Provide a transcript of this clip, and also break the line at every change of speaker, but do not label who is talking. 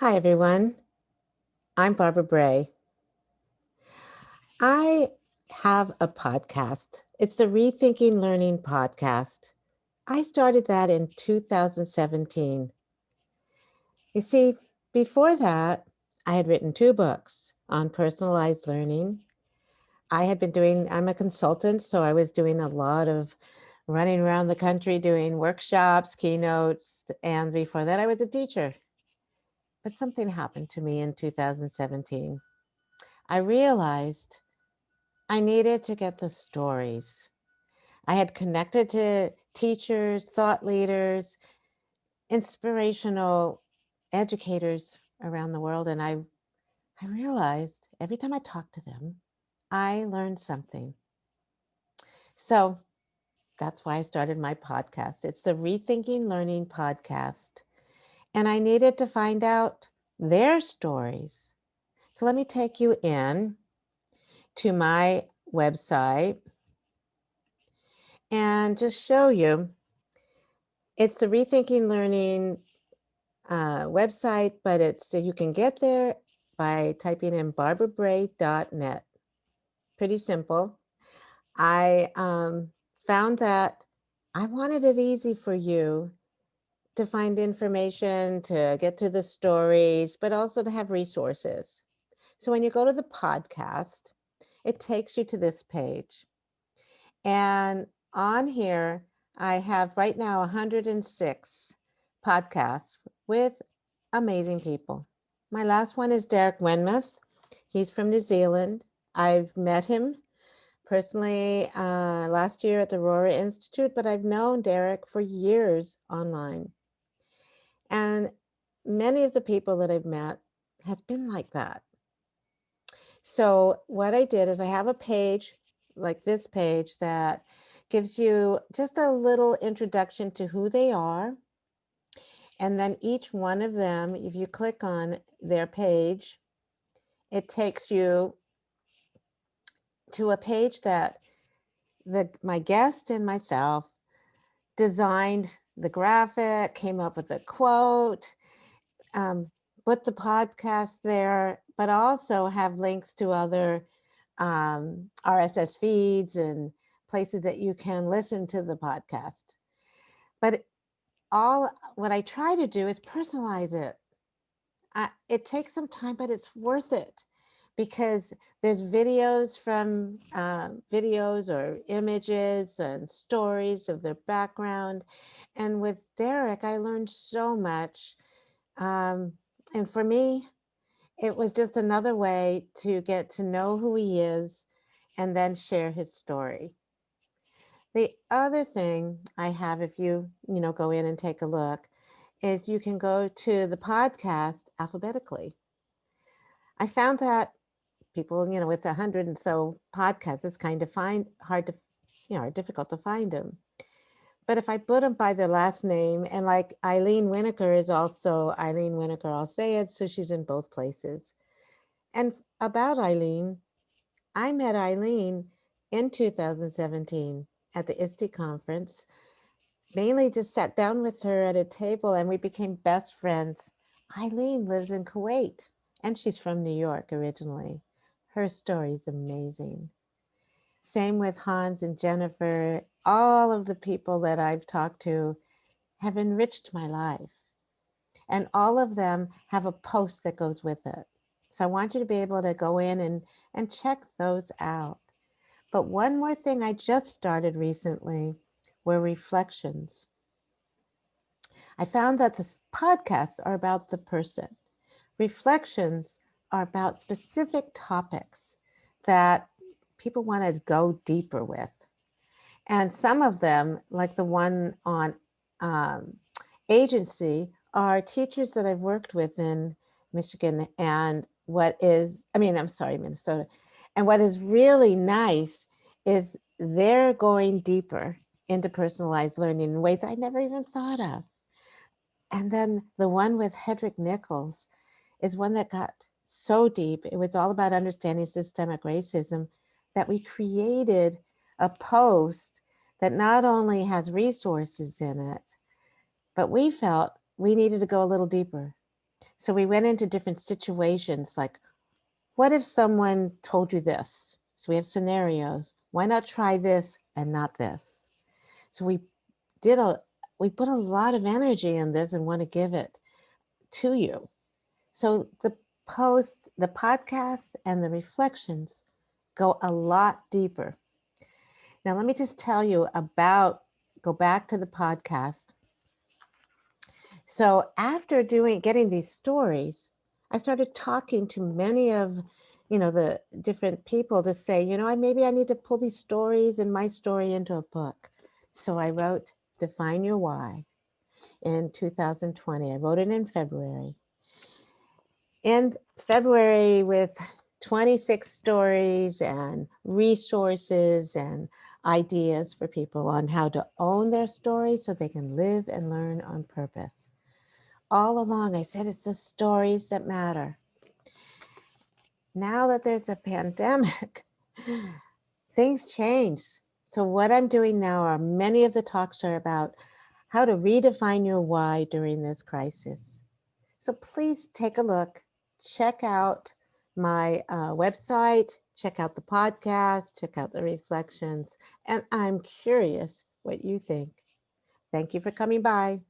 Hi, everyone. I'm Barbara Bray. I have a podcast. It's the Rethinking Learning podcast. I started that in 2017. You see, before that, I had written two books on personalized learning. I had been doing, I'm a consultant, so I was doing a lot of running around the country doing workshops, keynotes, and before that, I was a teacher. But something happened to me in 2017. I realized I needed to get the stories. I had connected to teachers, thought leaders, inspirational educators around the world. And I, I realized every time I talked to them, I learned something. So that's why I started my podcast. It's the Rethinking Learning podcast and I needed to find out their stories. So let me take you in to my website and just show you. It's the Rethinking Learning uh, website, but it's you can get there by typing in barbarabray.net. Pretty simple. I um, found that I wanted it easy for you to find information, to get to the stories, but also to have resources. So when you go to the podcast, it takes you to this page. And on here, I have right now 106 podcasts with amazing people. My last one is Derek Wenmoth. He's from New Zealand. I've met him personally uh, last year at the Aurora Institute, but I've known Derek for years online. And many of the people that I've met has been like that. So what I did is I have a page like this page that gives you just a little introduction to who they are. And then each one of them, if you click on their page, it takes you to a page that the my guest and myself designed the graphic, came up with a quote, um, put the podcast there, but also have links to other um, RSS feeds and places that you can listen to the podcast. But all what I try to do is personalize it. I, it takes some time, but it's worth it because there's videos from uh, videos or images and stories of their background. And with Derek, I learned so much. Um, and for me, it was just another way to get to know who he is and then share his story. The other thing I have, if you, you know, go in and take a look, is you can go to the podcast alphabetically. I found that people, you know, with a hundred and so podcasts, it's kind of find hard to, you know, difficult to find them. But if I put them by their last name, and like Eileen Winokur is also Eileen Winokur, I'll say it, so she's in both places. And about Eileen, I met Eileen in 2017 at the ISTE conference, mainly just sat down with her at a table and we became best friends. Eileen lives in Kuwait and she's from New York originally. Her story is amazing. Same with Hans and Jennifer. All of the people that I've talked to have enriched my life. And all of them have a post that goes with it. So I want you to be able to go in and, and check those out. But one more thing I just started recently were reflections. I found that the podcasts are about the person. Reflections are about specific topics that people want to go deeper with. And some of them, like the one on um, agency, are teachers that I've worked with in Michigan and what is, I mean, I'm sorry, Minnesota. And what is really nice is they're going deeper into personalized learning in ways I never even thought of. And then the one with Hedreich Nichols is one that got so deep. It was all about understanding systemic racism that we created a post that not only has resources in it, but we felt we needed to go a little deeper. So we went into different situations like, what if someone told you this? So we have scenarios. Why not try this and not this? So we did a, we put a lot of energy in this and want to give it to you. So the post, the podcasts and the reflections go a lot deeper. Now, let me just tell you about, go back to the podcast. So after doing, getting these stories, I started talking to many of, you know, the different people to say, you know, I maybe I need to pull these stories and my story into a book. So I wrote Define Your Why in 2020. I wrote it in February. In February with 26 stories and resources and ideas for people on how to own their story so they can live and learn on purpose. All along, I said it's the stories that matter. Now that there's a pandemic, things change. So what I'm doing now are many of the talks are about how to redefine your why during this crisis. So please take a look, check out my uh, website, check out the podcast, check out the reflections, and I'm curious what you think. Thank you for coming by.